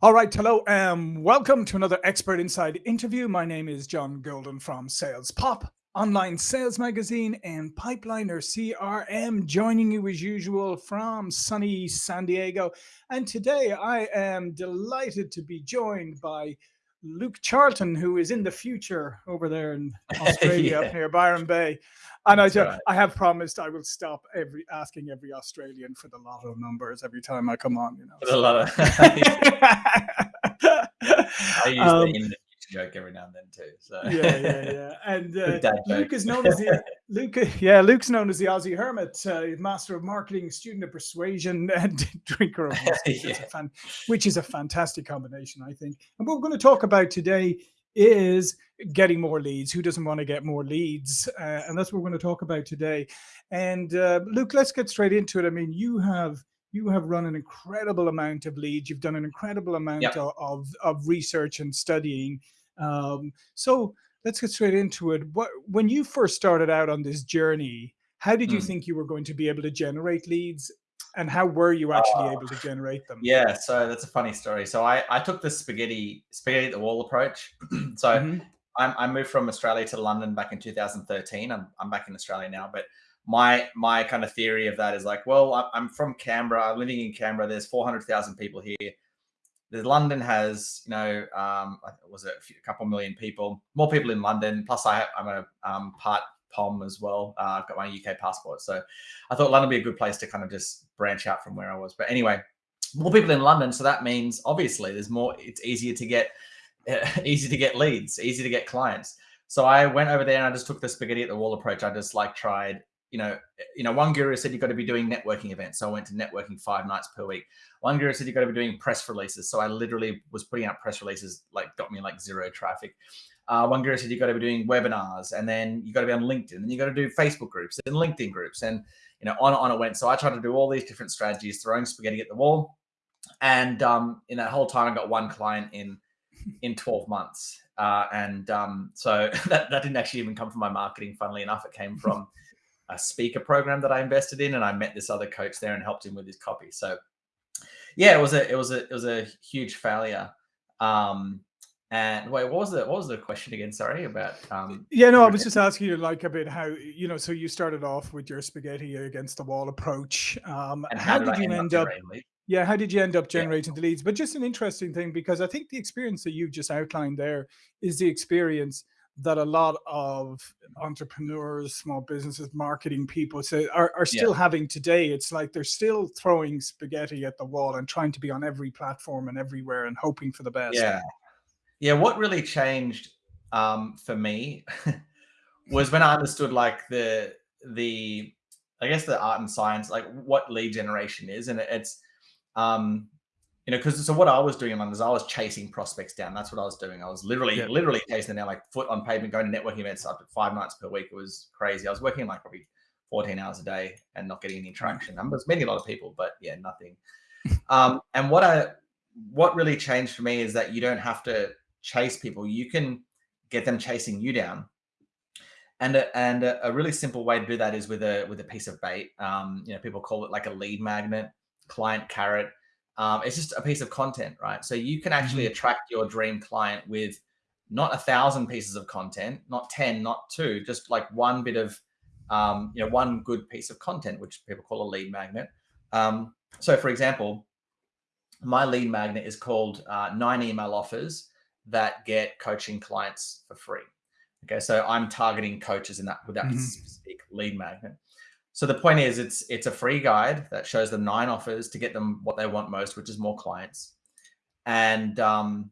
All right, hello, and um, welcome to another Expert Insight interview. My name is John Golden from Sales Pop, online sales magazine, and Pipeliner CRM, joining you as usual from sunny San Diego. And today I am delighted to be joined by Luke Charlton, who is in the future over there in Australia, yeah. up near Byron Bay. And I, right. I have promised I will stop every asking every Australian for the lotto numbers every time I come on. You know, for the lotto. I use um, the joke every now and then too. So yeah, yeah, yeah. And uh, Luke is known as the Luke. Yeah, Luke's known as the Aussie Hermit, uh, master of marketing, student of persuasion, and drinker of whiskey, yeah. fan, which is a fantastic combination, I think. And what we're going to talk about today is getting more leads. Who doesn't want to get more leads? Uh, and that's what we're going to talk about today. And uh, Luke, let's get straight into it. I mean, you have you have run an incredible amount of leads. You've done an incredible amount yep. of, of, of research and studying. Um, so let's get straight into it. What when you first started out on this journey, how did you mm. think you were going to be able to generate leads? And how were you actually uh, able to generate them? Yeah, so that's a funny story. So I, I took the spaghetti spaghetti at the wall approach. so mm -hmm. I, I moved from Australia to London back in 2013. I'm, I'm back in Australia now, but my my kind of theory of that is like, well, I'm from Canberra. I'm living in Canberra. There's 400,000 people here the London has, you know, um, was it a, few, a, couple million people, more people in London. Plus, I, am a um, part POM as well. Uh, I've got my UK passport, so I thought London would be a good place to kind of just branch out from where I was. But anyway, more people in London, so that means obviously there's more. It's easier to get, easy to get leads, easy to get clients. So I went over there and I just took the spaghetti at the wall approach. I just like tried you know, you know, one guru said you've got to be doing networking events. So I went to networking five nights per week. One guru said you've got to be doing press releases. So I literally was putting out press releases, like got me like zero traffic. Uh, one guru said you've got to be doing webinars and then you've got to be on LinkedIn and you've got to do Facebook groups and LinkedIn groups and, you know, on, and on it went. So I tried to do all these different strategies, throwing spaghetti at the wall. And um, in that whole time, I got one client in, in 12 months. Uh, and um, so that, that didn't actually even come from my marketing, funnily enough, it came from a speaker program that I invested in, and I met this other coach there and helped him with his copy. So, yeah, it was a it was a it was a huge failure. Um, and wait, what was the what was the question again? Sorry about. Um, yeah, no, I was just asking you like a bit how you know. So you started off with your spaghetti against the wall approach. Um, and how, how did, did you end up? Yeah, how did you end up generating yeah. the leads? But just an interesting thing because I think the experience that you've just outlined there is the experience that a lot of entrepreneurs, small businesses, marketing people say are, are still yeah. having today. It's like they're still throwing spaghetti at the wall and trying to be on every platform and everywhere and hoping for the best. Yeah. Yeah. What really changed um, for me was when I understood like the, the, I guess the art and science, like what lead generation is. And it's, um, you know, because so what I was doing in London is I was chasing prospects down. That's what I was doing. I was literally, yeah. literally chasing them down, like foot on pavement, going to networking events up to five nights per week. It was crazy. I was working like probably 14 hours a day and not getting any traction. I was meeting a lot of people, but yeah, nothing. um, and what I, what really changed for me is that you don't have to chase people. You can get them chasing you down. And a, and a, a really simple way to do that is with a with a piece of bait. Um, you know, people call it like a lead magnet, client carrot um, it's just a piece of content, right? So you can actually mm -hmm. attract your dream client with not a thousand pieces of content, not 10, not two, just like one bit of, um, you know, one good piece of content, which people call a lead magnet. Um, so for example, my lead magnet is called uh, nine email offers that get coaching clients for free. Okay, so I'm targeting coaches in that with that mm -hmm. specific lead magnet. So the point is it's it's a free guide that shows them nine offers to get them what they want most, which is more clients. And um,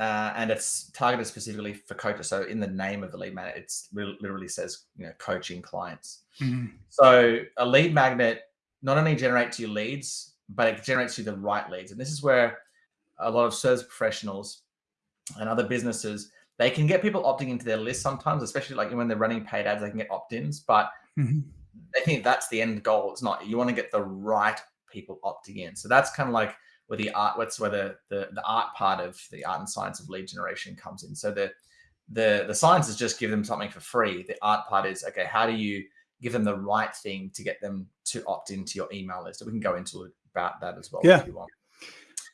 uh, and it's targeted specifically for coaches. So in the name of the lead magnet, it's literally says you know coaching clients. Mm. So a lead magnet not only generates you leads, but it generates you the right leads. And this is where a lot of service professionals and other businesses they can get people opting into their list sometimes, especially like when they're running paid ads, they can get opt-ins, but mm -hmm they think that's the end goal. It's not. You want to get the right people opting in. So that's kind of like where the art, what's where the, the, the art part of the art and science of lead generation comes in. So the, the, the science is just give them something for free. The art part is, okay, how do you give them the right thing to get them to opt into your email list? We can go into about that as well yeah.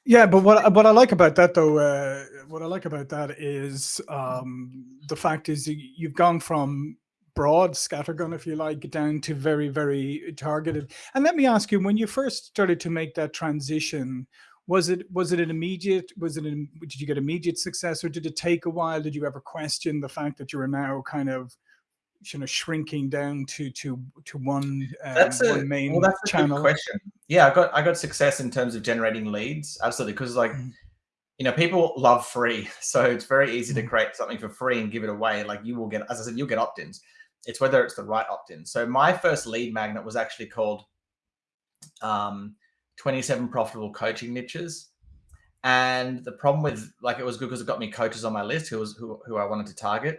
Yeah, but what what I like about that though, uh, what I like about that is um, the fact is you've gone from broad scattergun, if you like, down to very very targeted. And let me ask you, when you first started to make that transition, was it was it an immediate? Was it an, did you get immediate success, or did it take a while? Did you ever question the fact that you are now kind of you know shrinking down to to to one um, that's a, one main well, that's a channel? Good question. Yeah, I got I got success in terms of generating leads, absolutely, because like. Mm. You know, people love free, so it's very easy to mm. create something for free and give it away. Like you will get, as I said, you'll get opt-ins. It's whether it's the right opt-in. So my first lead magnet was actually called um, 27 profitable coaching niches. And the problem with like it was good because it got me coaches on my list who was who, who I wanted to target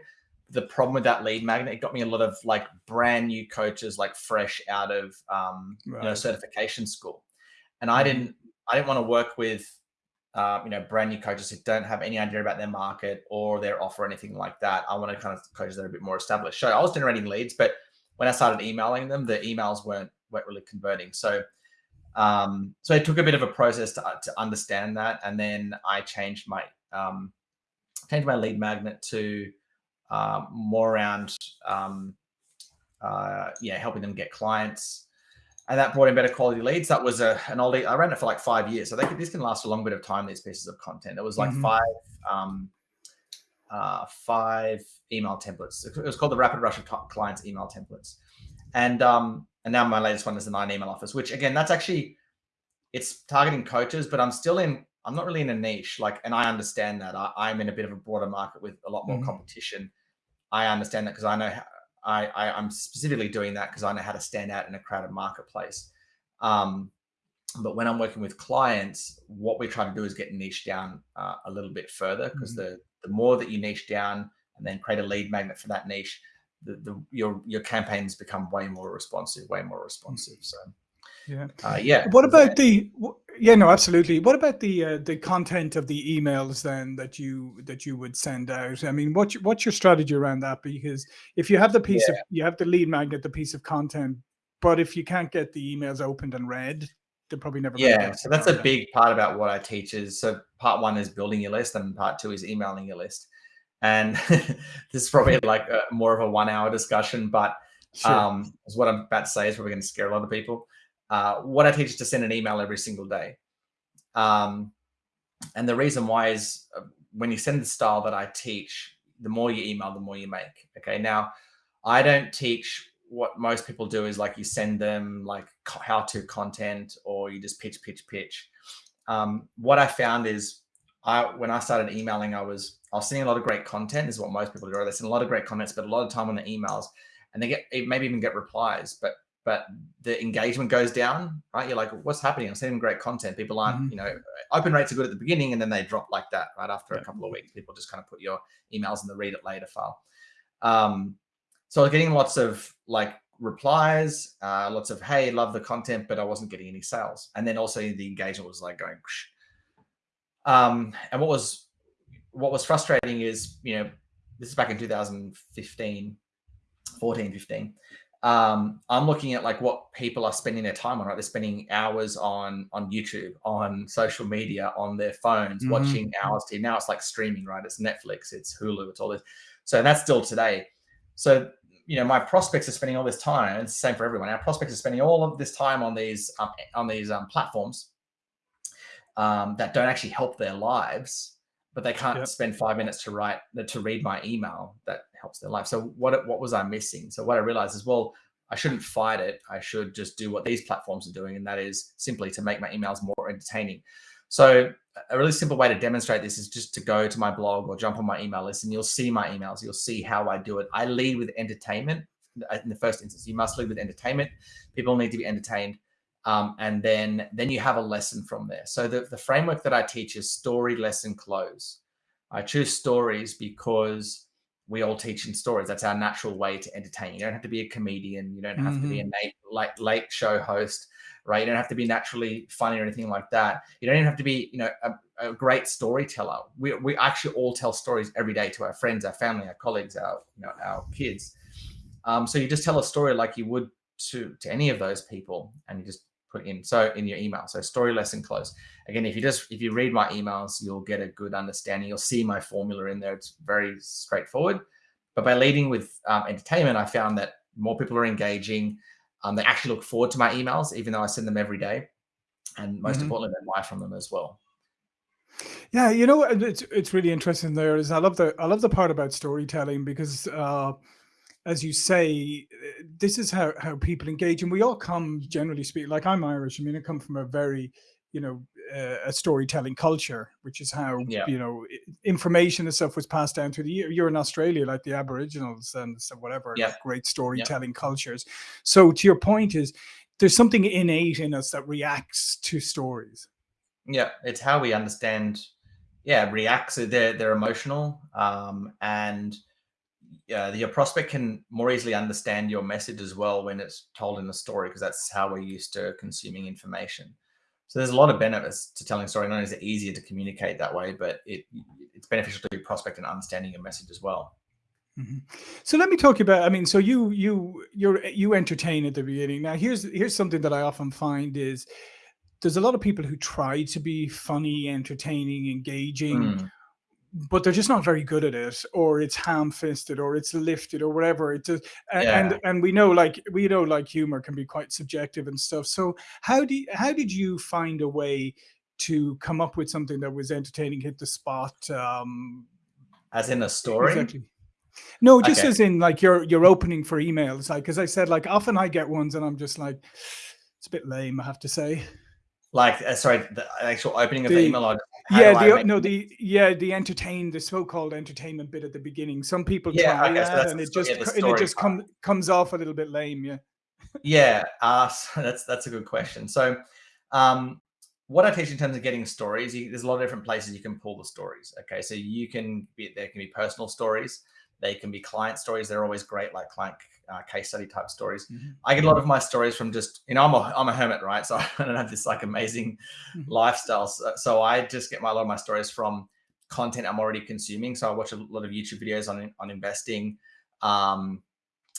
the problem with that lead magnet, it got me a lot of like brand new coaches, like fresh out of um, right. you know certification school, and I mm-hmm. didn't I didn't want to work with uh, you know brand new coaches who don't have any idea about their market or their offer or anything like that. I want to kind of coaches that are a bit more established. So I was generating leads, but when I started emailing them, the emails weren't weren't really converting. So um, so it took a bit of a process to, to understand that, and then I changed my um, changed my lead magnet to uh, more around um, uh, yeah helping them get clients and that brought in better quality leads that was a an old i ran it for like five years. So they could, this can last a long bit of time these pieces of content. It was like mm-hmm. five um, uh, five email templates. It was called the rapid rush of clients email templates. And um, and now my latest one is the nine email offers which again that's actually it's targeting coaches but i'm still in i'm not really in a niche like and i understand that. I, am in a bit of a broader market with a lot more mm-hmm. competition. I understand that because I know how, I, I am specifically doing that because I know how to stand out in a crowded marketplace. Um, but when I'm working with clients, what we try to do is get niche down uh, a little bit further because mm-hmm. the the more that you niche down and then create a lead magnet for that niche, the, the your your campaigns become way more responsive, way more responsive. So yeah. Uh, yeah. What about the? Yeah, no, absolutely. What about the uh, the content of the emails then that you that you would send out? I mean, what's your, what's your strategy around that? Because if you have the piece yeah. of you have the lead magnet, the piece of content, but if you can't get the emails opened and read, they're probably never. Yeah, so that's a big part about what I teach. Is so part one is building your list, and part two is emailing your list. And this is probably like a, more of a one hour discussion, but sure. um, what I'm about to say is probably going to scare a lot of people. Uh, what I teach is to send an email every single day. Um, and the reason why is uh, when you send the style that I teach, the more you email, the more you make. Okay. Now, I don't teach what most people do is like you send them like how to content or you just pitch, pitch, pitch. Um, what I found is I when I started emailing, I was I was seeing a lot of great content. Is what most people do. They send a lot of great comments, but a lot of time on the emails, and they get maybe even get replies, but but the engagement goes down, right? You're like, what's happening? I'm sending great content. People aren't, mm-hmm. you know, open rates are good at the beginning and then they drop like that right after yeah. a couple of weeks. People just kind of put your emails in the read it later file. Um, so I was getting lots of like replies, uh, lots of, hey, love the content, but I wasn't getting any sales. And then also the engagement was like going, um, and what was, what was frustrating is, you know, this is back in 2015, 14, 15 um, I'm looking at like what people are spending their time on, right? They're spending hours on on YouTube, on social media, on their phones, mm-hmm. watching hours. To now it's like streaming, right? It's Netflix, it's Hulu, it's all this. So that's still today. So you know, my prospects are spending all this time. and It's the same for everyone. Our prospects are spending all of this time on these um, on these um, platforms um, that don't actually help their lives, but they can't yep. spend five minutes to write to read my email that helps their life. So what what was I missing? So what I realized is, well, I shouldn't fight it. I should just do what these platforms are doing, and that is simply to make my emails more entertaining. So a really simple way to demonstrate this is just to go to my blog or jump on my email list, and you'll see my emails. You'll see how I do it. I lead with entertainment. In the first instance, you must lead with entertainment. People need to be entertained. Um, and then then you have a lesson from there. So the, the framework that I teach is story, lesson, close. I choose stories because we all teach in stories. That's our natural way to entertain. You don't have to be a comedian. You don't have mm-hmm. to be a late, like late show host, right? You don't have to be naturally funny or anything like that. You don't even have to be, you know, a, a, great storyteller. We, we actually all tell stories every day to our friends, our family, our colleagues, our you know our kids. Um, so you just tell a story like you would to to any of those people, and you just put in. So in your email, so story lesson close. Again, if you just if you read my emails, you'll get a good understanding. You'll see my formula in there. It's very straightforward. But by leading with um, entertainment, I found that more people are engaging. Um, they actually look forward to my emails, even though I send them every day. And most mm-hmm. importantly, they buy from them as well. Yeah, you know, it's it's really interesting. There is, I love the I love the part about storytelling because, uh, as you say, this is how how people engage, and we all come generally speak. Like I'm Irish. I mean, I come from a very, you know, uh, a storytelling culture, which is how yeah. you know information and stuff was passed down through the year. You're in Australia, like the Aboriginals and so whatever, yeah. great storytelling yeah. cultures. So to your point is, there's something innate in us that reacts to stories. Yeah, it's how we understand. Yeah, reacts. They're they're emotional, um, and uh, your prospect can more easily understand your message as well when it's told in a story because that's how we're used to consuming information. So there's a lot of benefits to telling a story. Not only is it easier to communicate that way, but it it's beneficial to your prospect in understanding your message as well. Mm -hmm. So let me talk about. I mean, so you you you're you entertain at the beginning. Now here's here's something that I often find is there's a lot of people who try to be funny, entertaining, engaging, mm. But they're just not very good at it, or it's ham-fisted, or it's lifted, or whatever. It just, yeah. and and we know like we know like humor can be quite subjective and stuff. So how do you, how did you find a way to come up with something that was entertaining, hit the spot? Um, As in a story. Exactly. No, just okay. as in like your your opening for emails. Like as I said, like often I get ones and I'm just like, it's a bit lame, I have to say. Like, uh, sorry, the actual opening of the, the email. Or yeah, the no, the yeah, the entertain, the so-called entertainment bit at the beginning. Some people yeah, try that, and it just yeah, and it just comes comes off a little bit lame. Yeah. yeah, uh, so that's that's a good question. So, um, what I teach in terms of getting stories, you, there's a lot of different places you can pull the stories. Okay, so you can be there can be personal stories. They can be client stories. They're always great, like client uh, case study type stories. Mm-hmm. I get a lot of my stories from just, you know, I'm a, I'm a hermit, right? So I don't have this like amazing mm-hmm. lifestyle. So, so, I just get my, a lot of my stories from content I'm already consuming. So I watch a lot of YouTube videos on, on investing. Um,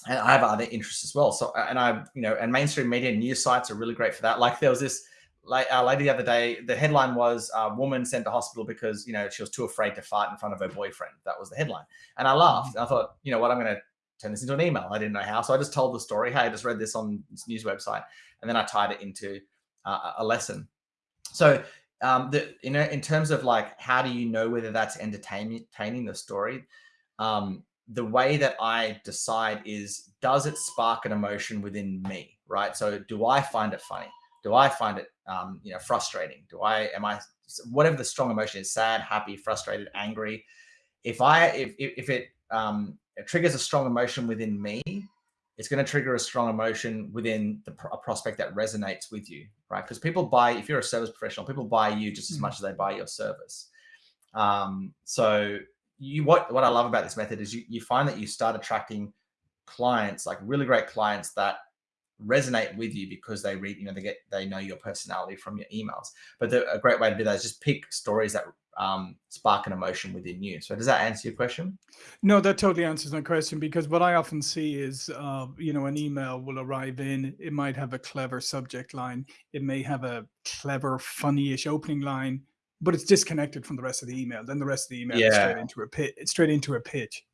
and I have other interests as well. So, and I, you know, and mainstream media news sites are really great for that. Like there was this like uh, lady the other day, the headline was a uh, woman sent to hospital because, you know, she was too afraid to fart in front of her boyfriend. That was the headline. And I laughed. Mm-hmm. I thought, you know what, I'm going to turn this into an email. I didn't know how. So I just told the story. Hey, I just read this on this news website. And then I tied it into uh, a lesson. So um, the, you know, in terms of like, how do you know whether that's entertaining the story? Um, the way that I decide is, does it spark an emotion within me? Right. So do I find it funny? Do I find it, um, you know, frustrating? Do I, am I, whatever the strong emotion is, sad, happy, frustrated, angry. If I, if, if it, um, it triggers a strong emotion within me, it's going to trigger a strong emotion within the a prospect that resonates with you, right? Because people buy, if you're a service professional, people buy you just as mm. much as they buy your service. Um, so you, what, what I love about this method is you, you find that you start attracting clients, like really great clients that resonate with you because they read, you know, they get, they know your personality from your emails. But the, a great way to do that is just pick stories that um, spark an emotion within you. So does that answer your question? No, that totally answers my question because what I often see is, uh, you know, an email will arrive in, it might have a clever subject line. It may have a clever, funny-ish opening line, but it's disconnected from the rest of the email. Then the rest of the email yeah. is straight into a pitch, straight into a pitch.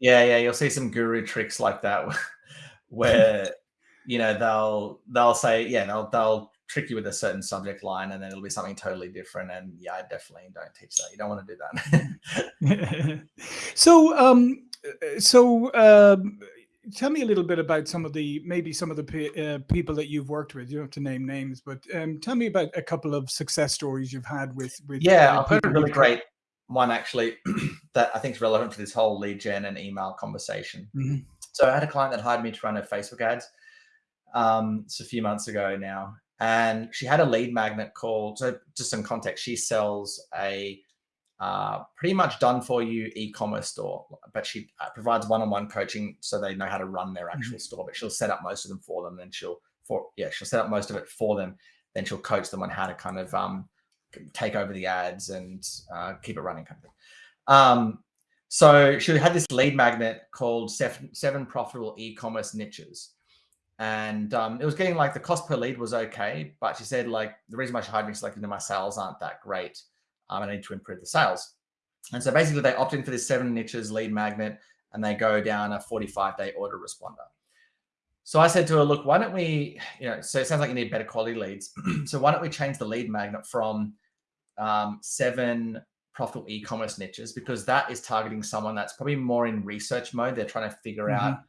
yeah. Yeah. You'll see some guru tricks like that where, you know, they'll, they'll say, yeah, they'll, they'll trick you with a certain subject line and then it'll be something totally different and yeah i definitely don't teach that. You don't want to do that. So um so um tell me a little bit about some of the maybe some of the uh, people that you've worked with. You don't have to name names but um tell me about a couple of success stories you've had with with yeah i've heard a really great one actually that i think is relevant to this whole lead gen and email conversation. Mm -hmm. so i had a client that hired me to run her facebook ads um, it's a few months ago now and she had a lead magnet called, so just some context, she sells a uh, pretty much done for you e-commerce store, but she uh, provides one-on-one coaching so they know how to run their actual mm -hmm. store, but she'll set up most of them for them. Then she'll, for yeah, she'll set up most of it for them. Then she'll coach them on how to kind of um, take over the ads and uh, keep it running kind of thing. Um, so she had this lead magnet called seven, seven profitable e-commerce niches. And um, it was getting like the cost per lead was okay, but she said like the reason why she hired me is like you know my sales aren't that great. Um, I need to improve the sales. And so basically they opt in for this seven niches lead magnet and they go down a 45 day order autoresponder. So I said to her, look, why don't we, you know, so it sounds like you need better quality leads. so why don't we change the lead magnet from um, seven profitable e-commerce niches because that is targeting someone that's probably more in research mode. They're trying to figure mm-hmm. out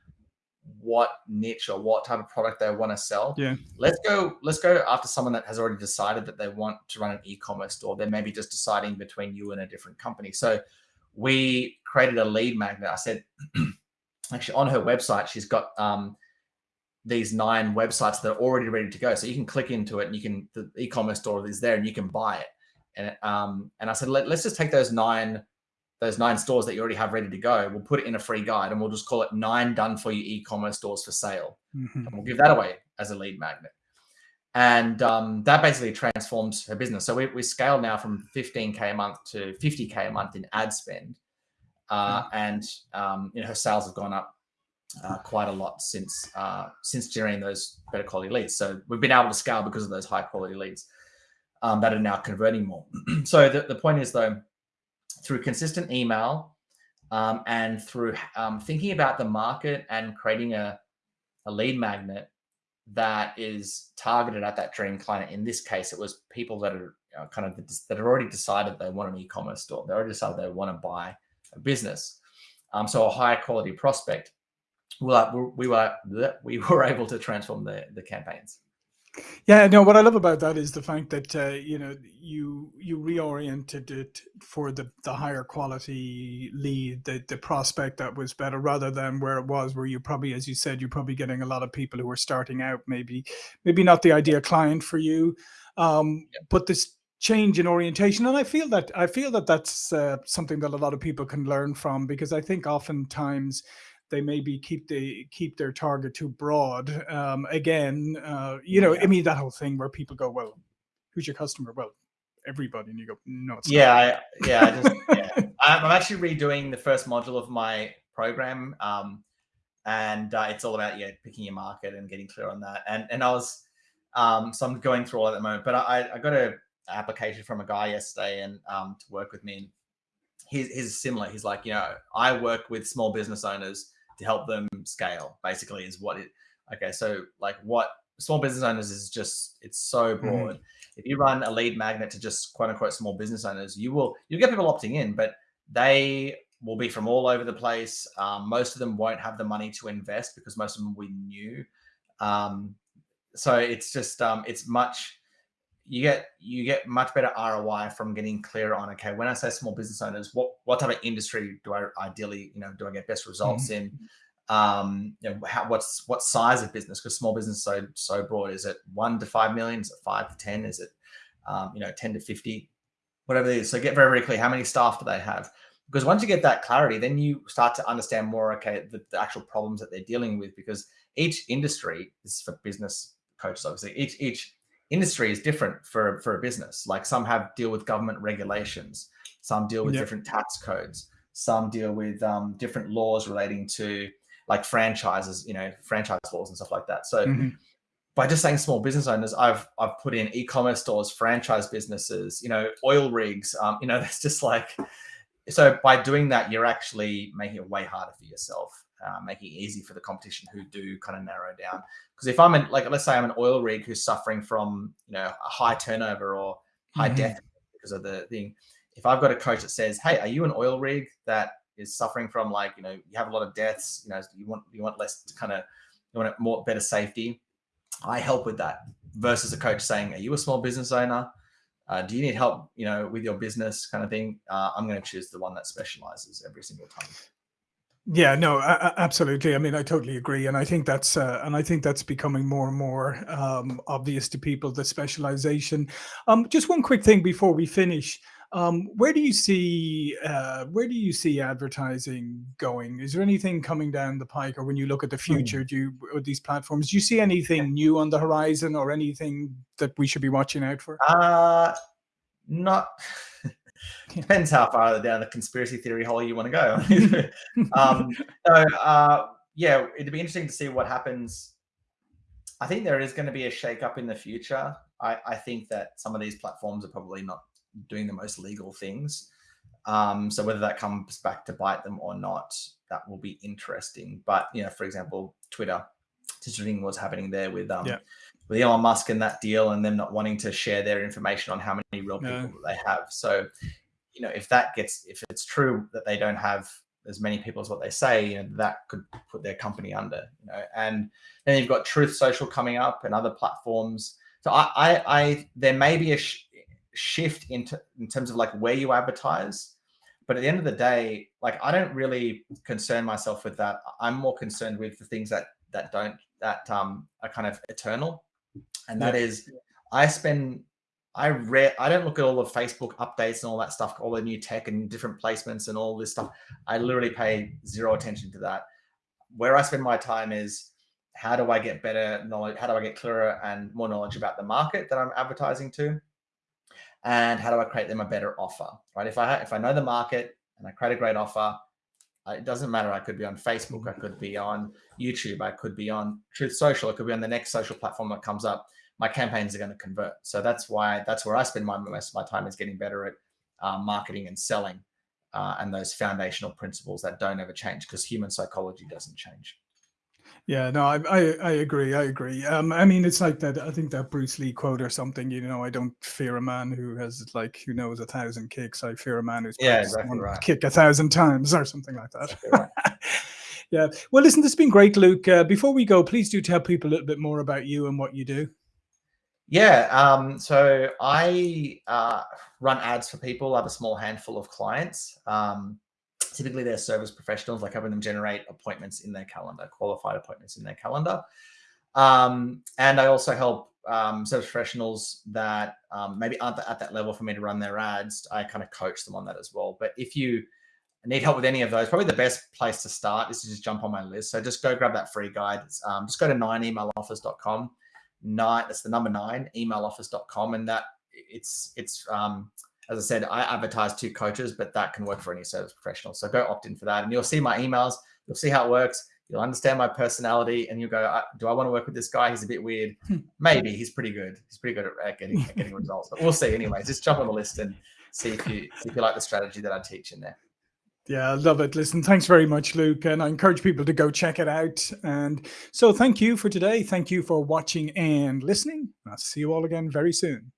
what niche or what type of product they want to sell. Yeah. Let's go, let's go after someone that has already decided that they want to run an e-commerce store. They're maybe just deciding between you and a different company. So we created a lead magnet. I said, actually on her website, she's got um, these nine websites that are already ready to go. So you can click into it and you can, the e-commerce store is there and you can buy it. And, um, and I said, Let, us just take those nine those nine stores that you already have ready to go. We'll put it in a free guide and we'll just call it nine done for you e-commerce stores for sale. Mm-hmm. And we'll give that away as a lead magnet. And um, that basically transforms her business. So we, we scaled now from 15K a month to 50K a month in ad spend. Uh, mm-hmm. And um, you know, her sales have gone up uh, quite a lot since uh, since generating those better quality leads. So we've been able to scale because of those high quality leads um, that are now converting more. so the, the point is though, through consistent email um, and through um, thinking about the market and creating a, a lead magnet that is targeted at that dream client. In this case, it was people that are you know, kind of that have already decided they want an e-commerce store. They already decided they want to buy a business. Um, so a higher quality prospect. Well, we were we were able to transform the the campaigns. Yeah, no. What I love about that is the fact that uh, you know you you reoriented it for the the higher quality lead, the the prospect that was better, rather than where it was, where you probably, as you said, you're probably getting a lot of people who are starting out, maybe maybe not the ideal client for you, um, yeah. but this change in orientation, and I feel that I feel that that's uh, something that a lot of people can learn from because I think oftentimes they maybe keep the keep their target too broad. Um, again, uh, you know, yeah. I mean that whole thing where people go, "Well, who's your customer?" Well, everybody, and you go, "No, it's yeah, I, yeah." I just, yeah. I'm actually redoing the first module of my program, um, and uh, it's all about yeah picking your market and getting clear on that. And and I was um, so I'm going through all at the moment, but I I got a application from a guy yesterday and um, to work with me. he's, he's similar. He's like, you know, I work with small business owners to help them scale basically is what it okay so like what small business owners is just it's so mm-hmm. broad mm. if you run a lead magnet to just quote unquote small business owners you will you'll get people opting in but they will be from all over the place um, most of them won't have the money to invest because most of them we knew um, so it's just um, it's much you get you get much better ROI from getting clear on okay when I say small business owners what what type of industry do I ideally you know do I get best results mm-hmm. in? Um you know how, what's what size of business? Because small business so so broad. Is it one to five million? Is it five to ten? Is it um, you know 10 to 50 whatever it is. So get very very clear how many staff do they have? Because once you get that clarity then you start to understand more okay the, the actual problems that they're dealing with because each industry this is for business coaches obviously. Each each industry is different for for a business. Like some have deal with government regulations, some deal with yep. different tax codes, some deal with um, different laws relating to like franchises, you know, franchise laws and stuff like that. So mm-hmm. by just saying small business owners, I've I've put in e-commerce stores, franchise businesses, you know, oil rigs. Um, you know, that's just like so by doing that, you're actually making it way harder for yourself uh, making it easy for the competition who do kind of narrow down. Because if I'm in, like, let's say I'm an oil rig who's suffering from, you know, a high turnover or high mm-hmm. death because of the thing. If I've got a coach that says, "Hey, are you an oil rig that is suffering from like, you know, you have a lot of deaths, you know, you want you want less kind of you want more better safety," I help with that. Versus a coach saying, "Are you a small business owner? Uh, do you need help, you know, with your business kind of thing?" Uh, I'm going to choose the one that specializes every single time. Yeah, no, absolutely. I mean, I totally agree, and I think that's uh, and I think that's becoming more and more um, obvious to people the specialization. Um, just one quick thing before we finish. Um, where do you see uh, where do you see advertising going? Is there anything coming down the pike, or when you look at the hmm. future, do you with these platforms, do you see anything new on the horizon, or anything that we should be watching out for? Uh not Depends how far down the conspiracy theory hole you want to go. um, so, uh, yeah, it'd be interesting to see what happens I think there is going to be a shake-up in the future. I, I think that some of these platforms are probably not doing the most legal things. Um, so whether that comes back to bite them or not, that will be interesting. But you know, for example, Twitter, thing was happening there with um, yeah. With Elon Musk and that deal, and them not wanting to share their information on how many real people no. they have. So, you know, if that gets if it's true that they don't have as many people as what they say, you know, that could put their company under. You know, and then you've got Truth Social coming up and other platforms. So I, I, I there may be a sh shift into in terms of like where you advertise but at the end of the day, like I don't really concern myself with that. I'm more concerned with the things that that don't that um are kind of eternal, and that yeah. is I spend I read I don't look at all the Facebook updates and all that stuff, all the new tech and different placements and all this stuff. I mm. literally pay zero attention to that. Where I spend my time is how do I get better knowledge? How do I get clearer and more knowledge about the market that I'm advertising to? and how do I create them a better offer, right? If I if I know the market and I create a great offer, it doesn't matter. I could be on Facebook, I could be on YouTube, I could be on Truth Social, I could be on the next social platform that comes up. My campaigns are going to convert. So that's why that's where I spend my most of my time is getting better at uh, marketing and selling, uh, and those foundational principles that don't ever change because human psychology doesn't change. Yeah, no, I, I, I agree. I agree. Um, I mean, it's like that. I think that Bruce Lee quote or something. You know, I don't fear a man who has like who knows a thousand kicks. I fear a man who's yeah, exactly right. kick a thousand times or something like that. Exactly right. yeah. Well, listen, this has been great, Luke. Uh, before we go, please do tell people a little bit more about you and what you do. Yeah. Um, so I uh, run ads for people. I have a small handful of clients. Um, Typically, they're service professionals, like having them generate appointments in their calendar, qualified appointments in their calendar. Um, and I also help um, service professionals that um, maybe aren't at that level for me to run their ads. I kind of coach them on that as well. But if you need help with any of those, probably the best place to start is to just jump on my list. So just go grab that free guide. Um, just go to 9emailoffers.com. Nine, that's the number nine, emailoffers.com. And that it's, it's, um, as I said, I advertise to coaches, but that can work for any service professional. So go opt in for that. And you'll see my emails. You'll see how it works. You'll understand my personality and you'll go, do I want to work with this guy? He's a bit weird. Hmm. Maybe he's pretty good. He's pretty good at getting, at getting results, but we'll see anyway. Just jump on the list and see if you, see if you like the strategy that I teach in there. Yeah, I love it. Listen, thanks very much, Luke. And I encourage people to go check it out. And so thank you for today. Thank you for watching and listening. I'll see you all again very soon.